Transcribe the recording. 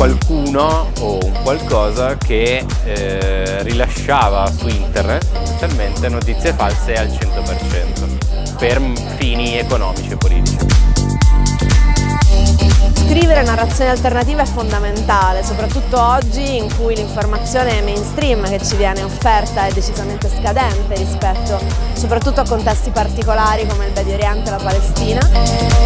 qualcuno o un qualcosa che eh, rilasciava su internet specialmente notizie false al 100% per fini economici e politici. Scrivere narrazioni alternative è fondamentale, soprattutto oggi in cui l'informazione mainstream che ci viene offerta è decisamente scadente rispetto soprattutto a contesti particolari come il Medio Oriente e la Palestina.